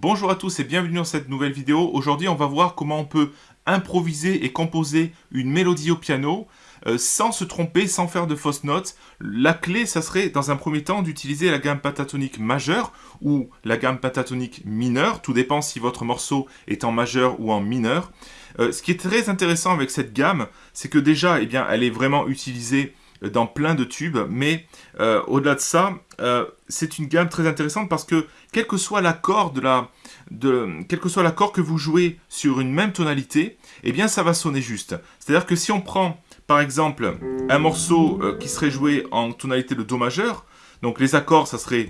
Bonjour à tous et bienvenue dans cette nouvelle vidéo. Aujourd'hui, on va voir comment on peut improviser et composer une mélodie au piano euh, sans se tromper, sans faire de fausses notes. La clé, ça serait dans un premier temps d'utiliser la gamme pentatonique majeure ou la gamme pentatonique mineure. Tout dépend si votre morceau est en majeur ou en mineur. Euh, ce qui est très intéressant avec cette gamme, c'est que déjà, eh bien, elle est vraiment utilisée dans plein de tubes, mais euh, au-delà de ça, euh, c'est une gamme très intéressante parce que quel que soit l'accord que vous jouez sur une même tonalité, eh bien ça va sonner juste. C'est-à-dire que si on prend par exemple un morceau euh, qui serait joué en tonalité de Do majeur, donc les accords, ça serait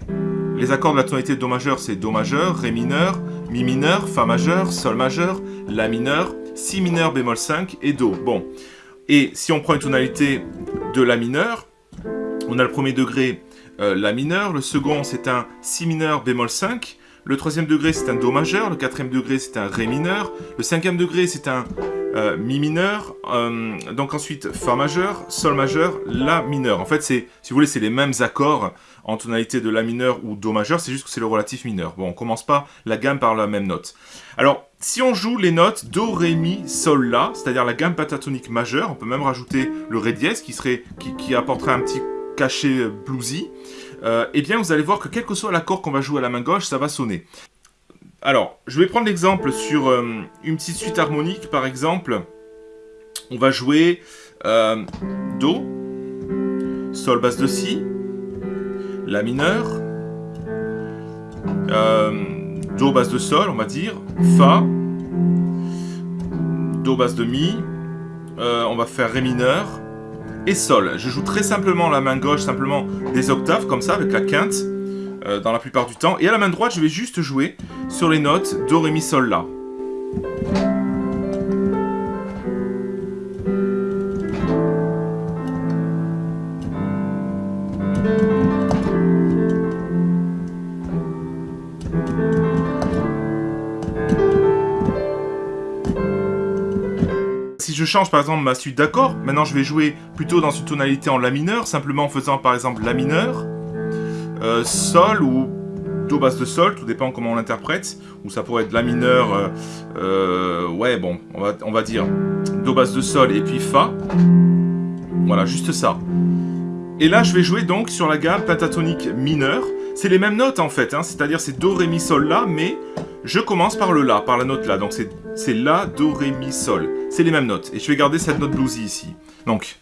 les accords de la tonalité de Do majeur, c'est Do majeur, Ré mineur, Mi mineur, Fa majeur, Sol majeur, La mineur, Si mineur, bémol 5 et Do. Bon, et si on prend une tonalité de La mineur, on a le premier degré euh, La mineur, le second c'est un Si mineur bémol 5, le troisième degré c'est un Do majeur, le quatrième degré c'est un Ré mineur, le cinquième degré c'est un euh, Mi mineur, euh, donc ensuite Fa majeur, Sol majeur, La mineur. En fait, c'est, si vous voulez, c'est les mêmes accords en tonalité de La mineur ou Do majeur, c'est juste que c'est le relatif mineur. Bon, on commence pas la gamme par la même note. Alors, si on joue les notes Do, Ré, Mi, Sol, La, c'est-à-dire la gamme pentatonique majeure, on peut même rajouter le Ré dièse qui, serait, qui, apporterait un petit cachet bluesy, euh, eh bien vous allez voir que quel que soit l'accord qu'on va jouer à la main gauche, ça va sonner. Alors, je vais prendre l'exemple sur euh, une petite suite harmonique, par exemple. On va jouer euh, Do, Sol basse de Si, La mineur, Do basse de Sol, on va dire, Fa, Do basse de Mi, on va faire Ré mineur, et Sol. Je joue très simplement la main gauche, simplement des octaves comme ça, avec la quinte, euh, dans la plupart du temps. Et à la main droite, je vais juste jouer sur les notes Do, Ré, Mi, Sol, La. si je change par exemple ma suite d'accords, maintenant je vais jouer plutôt dans une tonalité en La mineur, simplement en faisant par exemple La mineur, euh, Sol ou Do basse de Sol, tout dépend comment on l'interprète, ou ça pourrait être La mineur, euh, euh, ouais bon, on va, on va dire Do basse de Sol et puis Fa, voilà, juste ça. Et là je vais jouer donc sur la gamme pentatonique mineure, c'est les mêmes notes en fait, hein, c'est-à-dire c'est Do, Ré, Mi, Sol, La, mais je commence par le La, par la note La, donc c'est La, Do, Ré, Mi, Sol. C'est les mêmes notes, et je vais garder cette note bluesy ici. Donc...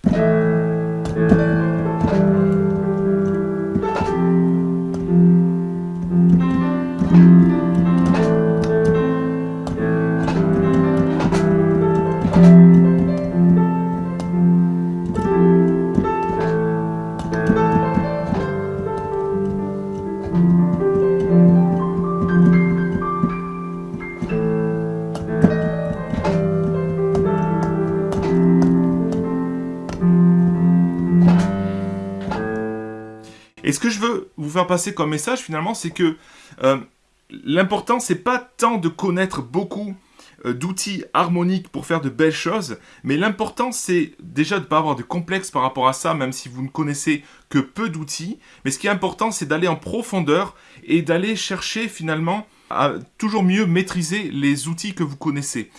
Et ce que je veux vous faire passer comme message finalement, c'est que euh, l'important, c'est pas tant de connaître beaucoup euh, d'outils harmoniques pour faire de belles choses, mais l'important c'est déjà de ne pas avoir de complexe par rapport à ça, même si vous ne connaissez que peu d'outils, mais ce qui est important c'est d'aller en profondeur et d'aller chercher finalement à toujours mieux maîtriser les outils que vous connaissez.